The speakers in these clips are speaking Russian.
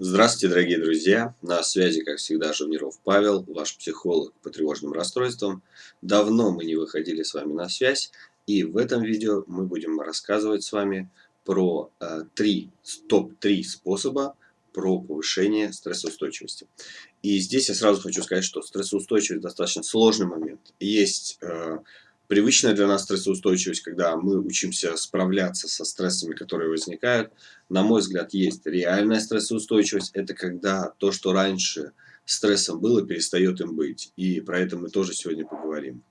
Здравствуйте, дорогие друзья! На связи, как всегда, Живниров Павел, ваш психолог по тревожным расстройствам. Давно мы не выходили с вами на связь, и в этом видео мы будем рассказывать с вами про э, три, топ-3 способа про повышение стрессоустойчивости. И здесь я сразу хочу сказать, что стрессоустойчивость достаточно сложный момент. Есть э, привычная для нас стрессоустойчивость, когда мы учимся справляться со стрессами, которые возникают. На мой взгляд, есть реальная стрессоустойчивость. Это когда то, что раньше стрессом было, перестает им быть. И про это мы тоже сегодня поговорим.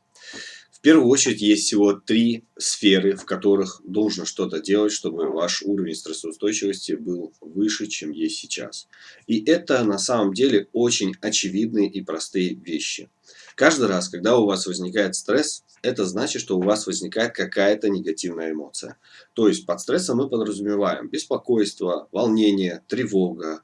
В первую очередь есть всего три сферы, в которых нужно что-то делать, чтобы ваш уровень стрессоустойчивости был выше, чем есть сейчас. И это на самом деле очень очевидные и простые вещи. Каждый раз, когда у вас возникает стресс, это значит, что у вас возникает какая-то негативная эмоция. То есть под стрессом мы подразумеваем беспокойство, волнение, тревога,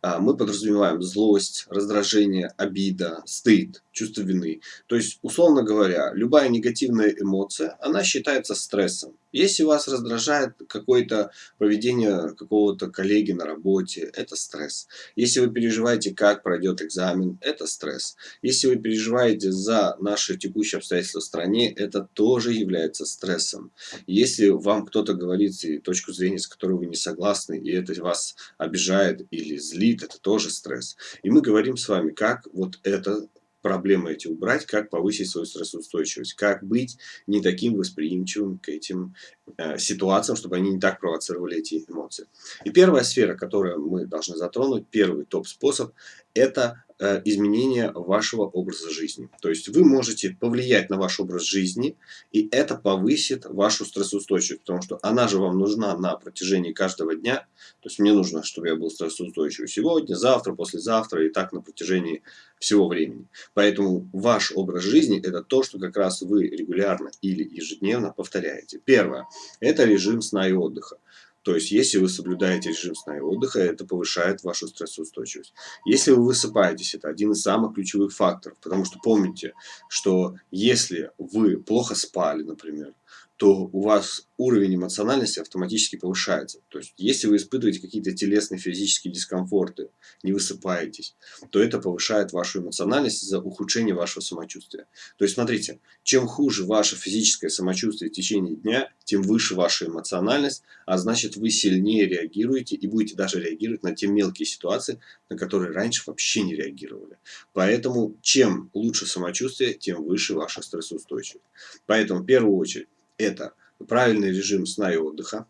а, мы подразумеваем злость, раздражение, обида, стыд, чувство вины. То есть, условно говоря, любая негативная эмоция, она считается стрессом. Если вас раздражает какое-то поведение какого-то коллеги на работе, это стресс. Если вы переживаете, как пройдет экзамен, это стресс. Если вы переживаете за наши текущие обстоятельства в стране, это тоже является стрессом. Если вам кто-то говорит и точку зрения, с которой вы не согласны, и это вас обижает или злит, это тоже стресс. И мы говорим с вами, как вот это проблемы эти убрать, как повысить свою стрессоустойчивость, как быть не таким восприимчивым к этим э, ситуациям, чтобы они не так провоцировали эти эмоции. И первая сфера, которую мы должны затронуть, первый топ-способ, это изменения вашего образа жизни. То есть вы можете повлиять на ваш образ жизни, и это повысит вашу стрессоустойчивость, потому что она же вам нужна на протяжении каждого дня. То есть мне нужно, чтобы я был стрессоустойчивый сегодня, завтра, послезавтра и так на протяжении всего времени. Поэтому ваш образ жизни – это то, что как раз вы регулярно или ежедневно повторяете. Первое – это режим сна и отдыха. То есть, если вы соблюдаете режим сна и отдыха, это повышает вашу стрессоустойчивость. Если вы высыпаетесь, это один из самых ключевых факторов. Потому что помните, что если вы плохо спали, например, то у вас уровень эмоциональности автоматически повышается. То есть, если вы испытываете какие-то телесные физические дискомфорты, не высыпаетесь, то это повышает вашу эмоциональность за ухудшение вашего самочувствия. То есть, смотрите, чем хуже ваше физическое самочувствие в течение дня, тем выше ваша эмоциональность, а значит, вы сильнее реагируете и будете даже реагировать на те мелкие ситуации, на которые раньше вообще не реагировали. Поэтому, чем лучше самочувствие, тем выше ваша стрессоустойчивость. Поэтому, в первую очередь, это правильный режим сна и отдыха.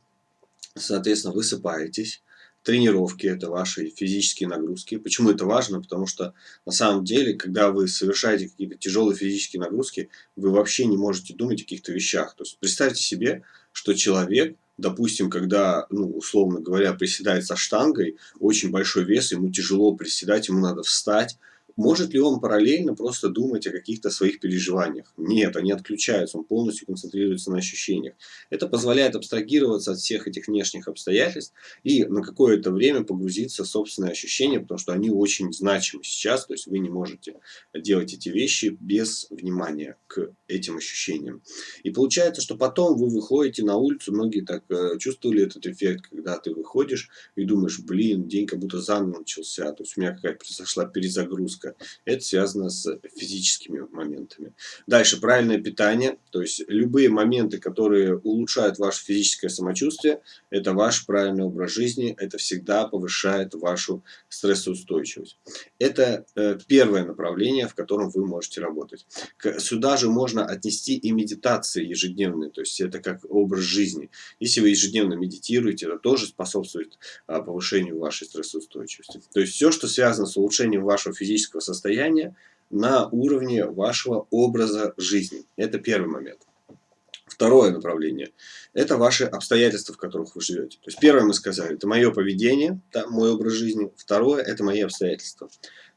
Соответственно, высыпаетесь. Тренировки – это ваши физические нагрузки. Почему это важно? Потому что на самом деле, когда вы совершаете какие-то тяжелые физические нагрузки, вы вообще не можете думать о каких-то вещах. То есть представьте себе, что человек, допустим, когда, ну, условно говоря, приседает со штангой, очень большой вес, ему тяжело приседать, ему надо встать, может ли он параллельно просто думать о каких-то своих переживаниях? Нет, они отключаются, он полностью концентрируется на ощущениях. Это позволяет абстрагироваться от всех этих внешних обстоятельств и на какое-то время погрузиться в собственные ощущения, потому что они очень значимы сейчас, то есть вы не можете делать эти вещи без внимания к этим ощущениям. И получается, что потом вы выходите на улицу, многие так э, чувствовали этот эффект, когда ты выходишь и думаешь, блин, день как будто заново начался, то есть у меня какая-то произошла перезагрузка нагрузка. Это связано с физическими моментами. Дальше, правильное питание. То есть, любые моменты, которые улучшают ваше физическое самочувствие, это ваш правильный образ жизни. Это всегда повышает вашу стрессоустойчивость. Это э, первое направление, в котором вы можете работать. Сюда же можно отнести и медитации ежедневные. То есть, это как образ жизни. Если вы ежедневно медитируете, это тоже способствует а, повышению вашей стрессоустойчивости. То есть, все, что связано с улучшением вашего физического психического состояния на уровне вашего образа жизни. Это первый момент. Второе направление – это ваши обстоятельства, в которых вы живете. То есть первое мы сказали – это мое поведение, да, мой образ жизни. Второе – это мои обстоятельства.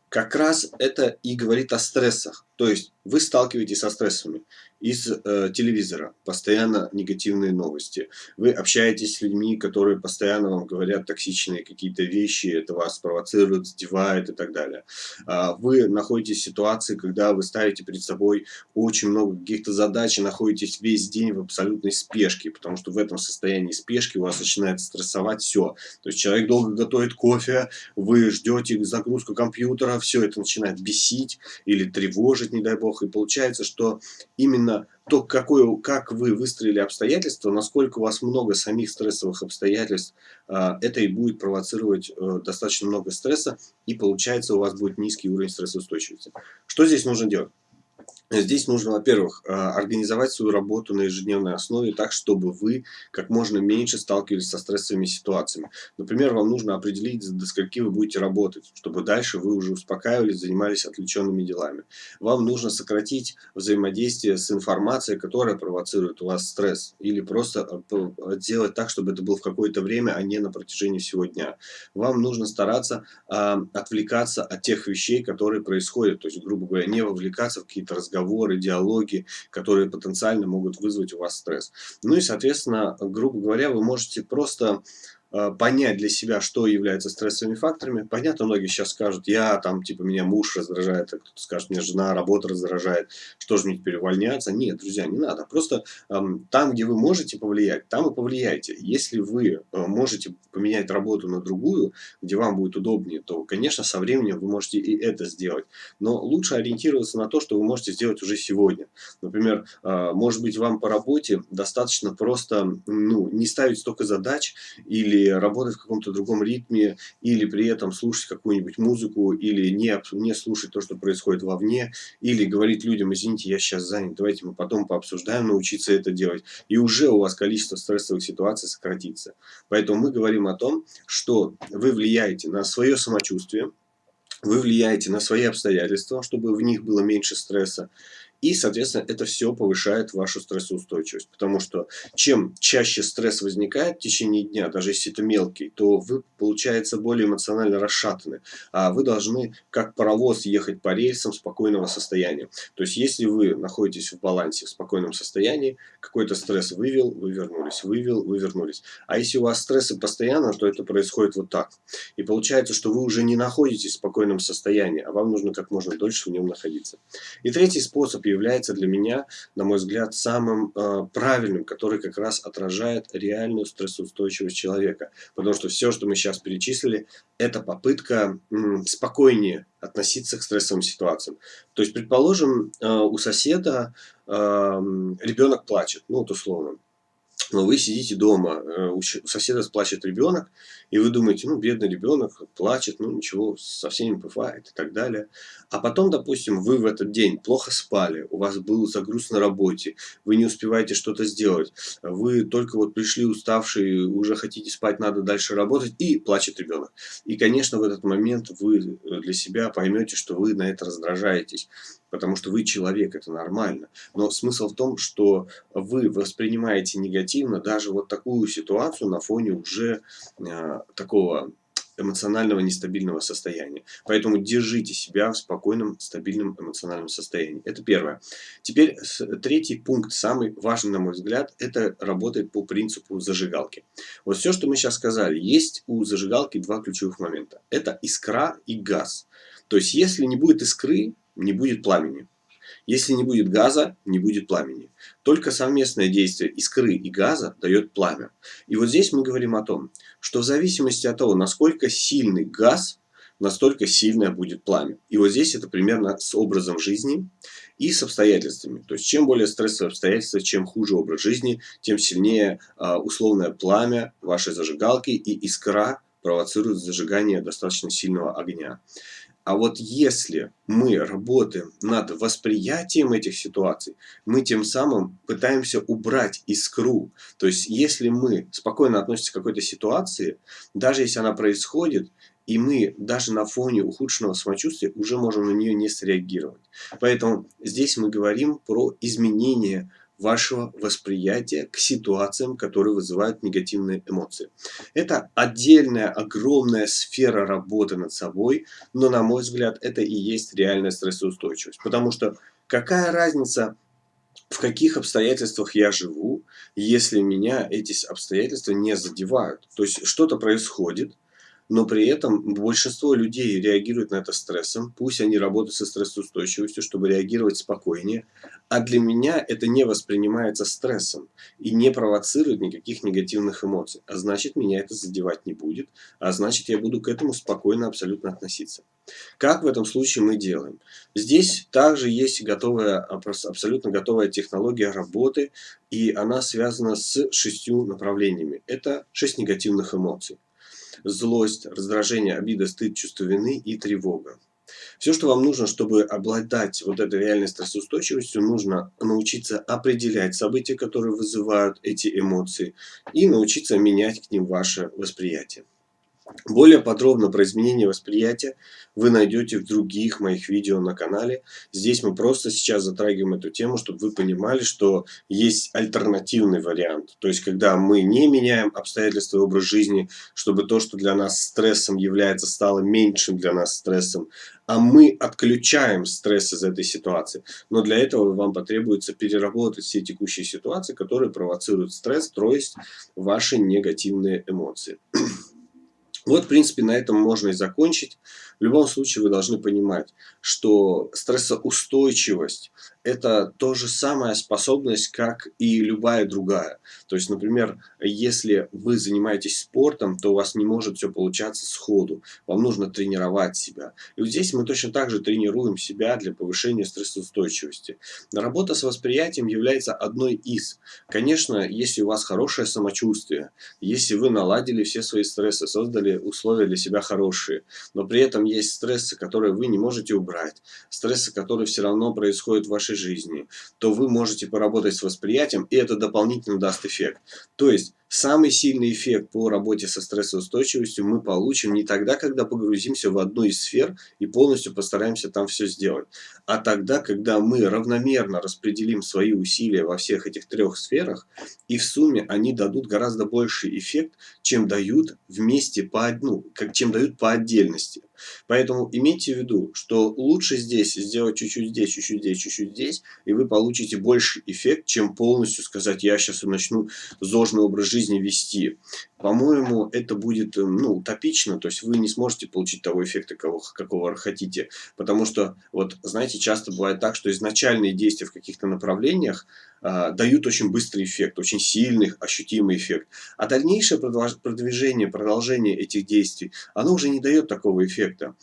Как раз это и говорит о стрессах. То есть вы сталкиваетесь со стрессами из э, телевизора, постоянно негативные новости. Вы общаетесь с людьми, которые постоянно вам говорят токсичные какие-то вещи, это вас провоцирует, задевает и так далее. А вы находитесь в ситуации, когда вы ставите перед собой очень много каких-то задач и находитесь весь день в абсолютной спешке, потому что в этом состоянии спешки у вас начинает стрессовать все. То есть человек долго готовит кофе, вы ждете загрузку компьютера, все это начинает бесить или тревожить, не дай бог, и получается, что именно то, какое, как вы выстроили обстоятельства, насколько у вас много самих стрессовых обстоятельств, а, это и будет провоцировать э, достаточно много стресса, и получается у вас будет низкий уровень стрессоустойчивости. Что здесь нужно делать? Здесь нужно, во-первых, а, организовать свою работу на ежедневной основе так, чтобы вы как можно меньше сталкивались со стрессовыми ситуациями. Например, вам нужно определить, до скольки вы будете работать, чтобы дальше вы уже успокаивались, занимались отвлеченными делами. Вам нужно сократить взаимодействие с информацией, которая провоцирует у вас стресс. Или просто а, сделать так, чтобы это было в какое-то время, а не на протяжении всего дня. Вам нужно стараться э, отвлекаться от тех вещей, которые происходят. То есть, грубо говоря, не вовлекаться в какие-то разговоры разговоры, диалоги, которые потенциально могут вызвать у вас стресс. Ну и, соответственно, грубо говоря, вы можете просто понять для себя, что является стрессовыми факторами. Понятно, многие сейчас скажут, я там, типа, меня муж раздражает, а кто-то скажет, меня жена, работа раздражает, что же мне теперь увольняться? Нет, друзья, не надо. Просто эм, там, где вы можете повлиять, там и повлияйте. Если вы э, можете поменять работу на другую, где вам будет удобнее, то, конечно, со временем вы можете и это сделать. Но лучше ориентироваться на то, что вы можете сделать уже сегодня. Например, э, может быть, вам по работе достаточно просто ну, не ставить столько задач или работать в каком-то другом ритме, или при этом слушать какую-нибудь музыку, или не, не слушать то, что происходит вовне, или говорить людям, извините, я сейчас занят, давайте мы потом пообсуждаем, научиться это делать. И уже у вас количество стрессовых ситуаций сократится. Поэтому мы говорим о том, что вы влияете на свое самочувствие, вы влияете на свои обстоятельства, чтобы в них было меньше стресса, и, соответственно, это все повышает вашу стрессоустойчивость. Потому что чем чаще стресс возникает в течение дня, даже если это мелкий, то вы, получается, более эмоционально расшатаны. А вы должны, как паровоз, ехать по рельсам спокойного состояния. То есть, если вы находитесь в балансе, в спокойном состоянии, какой-то стресс вывел, вы вернулись, вывел, вы вернулись. А если у вас стрессы постоянно, то это происходит вот так. И получается, что вы уже не находитесь в спокойном состоянии, а вам нужно как можно дольше в нем находиться. И третий способ является для меня, на мой взгляд, самым э, правильным, который как раз отражает реальную стрессоустойчивость человека. Потому что все, что мы сейчас перечислили, это попытка м, спокойнее относиться к стрессовым ситуациям. То есть, предположим, э, у соседа э, ребенок плачет, ну вот условно но вы сидите дома, э, у соседа плачет ребенок, и вы думаете, ну, бедный ребенок плачет, ну, ничего, со всеми бывает и так далее. А потом, допустим, вы в этот день плохо спали, у вас был загруз на работе, вы не успеваете что-то сделать, вы только вот пришли уставшие, уже хотите спать, надо дальше работать, и плачет ребенок. И, конечно, в этот момент вы для себя поймете, что вы на это раздражаетесь потому что вы человек, это нормально. Но смысл в том, что вы воспринимаете негативно даже вот такую ситуацию на фоне уже э, такого эмоционального нестабильного состояния. Поэтому держите себя в спокойном, стабильном эмоциональном состоянии. Это первое. Теперь третий пункт, самый важный, на мой взгляд, это работает по принципу зажигалки. Вот все, что мы сейчас сказали, есть у зажигалки два ключевых момента. Это искра и газ. То есть, если не будет искры, не будет пламени. Если не будет газа, не будет пламени. Только совместное действие искры и газа дает пламя. И вот здесь мы говорим о том, что в зависимости от того, насколько сильный газ, настолько сильное будет пламя. И вот здесь это примерно с образом жизни и с обстоятельствами. То есть, чем более стрессовые обстоятельства, чем хуже образ жизни, тем сильнее э, условное пламя вашей зажигалки и искра провоцирует зажигание достаточно сильного огня. А вот если мы работаем над восприятием этих ситуаций, мы тем самым пытаемся убрать искру. То есть, если мы спокойно относимся к какой-то ситуации, даже если она происходит, и мы даже на фоне ухудшенного самочувствия уже можем на нее не среагировать. Поэтому здесь мы говорим про изменение вашего восприятия к ситуациям, которые вызывают негативные эмоции. Это отдельная огромная сфера работы над собой, но на мой взгляд это и есть реальная стрессоустойчивость. Потому что какая разница, в каких обстоятельствах я живу, если меня эти обстоятельства не задевают. То есть что-то происходит, но при этом большинство людей реагирует на это стрессом, пусть они работают со стрессоустойчивостью, чтобы реагировать спокойнее, а для меня это не воспринимается стрессом и не провоцирует никаких негативных эмоций, а значит меня это задевать не будет, а значит я буду к этому спокойно абсолютно относиться. Как в этом случае мы делаем? Здесь также есть готовая, абсолютно готовая технология работы, и она связана с шестью направлениями. Это шесть негативных эмоций злость, раздражение, обида, стыд, чувство вины и тревога. Все, что вам нужно, чтобы обладать вот этой реальной стрессоустойчивостью, нужно научиться определять события, которые вызывают эти эмоции, и научиться менять к ним ваше восприятие. Более подробно про изменение восприятия вы найдете в других моих видео на канале. Здесь мы просто сейчас затрагиваем эту тему, чтобы вы понимали, что есть альтернативный вариант. То есть, когда мы не меняем обстоятельства и образ жизни, чтобы то, что для нас стрессом является, стало меньшим для нас стрессом, а мы отключаем стресс из этой ситуации. Но для этого вам потребуется переработать все текущие ситуации, которые провоцируют стресс, то есть ваши негативные эмоции. Вот, в принципе, на этом можно и закончить. В любом случае вы должны понимать, что стрессоустойчивость – это то же самая способность, как и любая другая. То есть, например, если вы занимаетесь спортом, то у вас не может все получаться сходу. Вам нужно тренировать себя. И вот здесь мы точно так же тренируем себя для повышения стрессоустойчивости. Работа с восприятием является одной из. Конечно, если у вас хорошее самочувствие, если вы наладили все свои стрессы, создали условия для себя хорошие, но при этом есть стрессы, которые вы не можете убрать, стрессы, которые все равно происходят в вашей жизни, то вы можете поработать с восприятием, и это дополнительно даст эффект. То есть, Самый сильный эффект по работе со стрессоустойчивостью мы получим не тогда, когда погрузимся в одну из сфер и полностью постараемся там все сделать, а тогда, когда мы равномерно распределим свои усилия во всех этих трех сферах, и в сумме они дадут гораздо больший эффект, чем дают вместе по одну, как, чем дают по отдельности. Поэтому имейте в виду, что лучше здесь сделать чуть-чуть здесь, чуть-чуть здесь, чуть-чуть здесь, и вы получите больше эффект, чем полностью сказать, я сейчас начну зожный образ жизни вести. По-моему, это будет ну, утопично, то есть вы не сможете получить того эффекта, кого, какого хотите. Потому что, вот знаете, часто бывает так, что изначальные действия в каких-то направлениях э, дают очень быстрый эффект, очень сильный, ощутимый эффект. А дальнейшее продвижение, продолжение этих действий, оно уже не дает такого эффекта.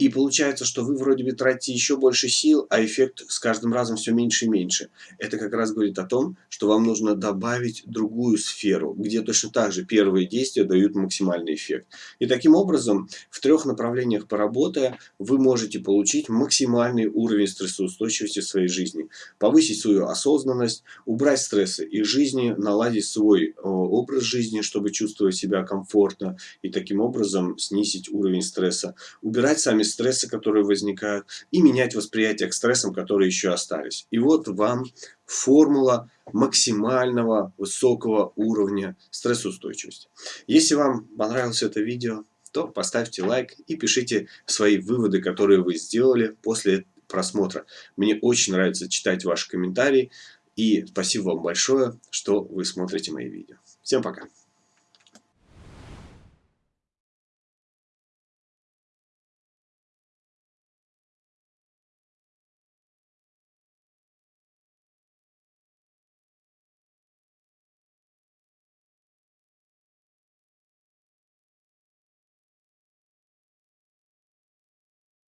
И получается, что вы вроде бы тратите еще больше сил, а эффект с каждым разом все меньше и меньше. Это как раз говорит о том, что вам нужно добавить другую сферу, где точно так же первые действия дают максимальный эффект. И таким образом, в трех направлениях поработая, вы можете получить максимальный уровень стрессоустойчивости в своей жизни. Повысить свою осознанность, убрать стрессы из жизни, наладить свой образ жизни, чтобы чувствовать себя комфортно, и таким образом снизить уровень стресса. Убирать сами стрессы, которые возникают, и менять восприятие к стрессам, которые еще остались. И вот вам формула максимального высокого уровня стрессоустойчивости. Если вам понравилось это видео, то поставьте лайк и пишите свои выводы, которые вы сделали после просмотра. Мне очень нравится читать ваши комментарии. И спасибо вам большое, что вы смотрите мои видео. Всем пока!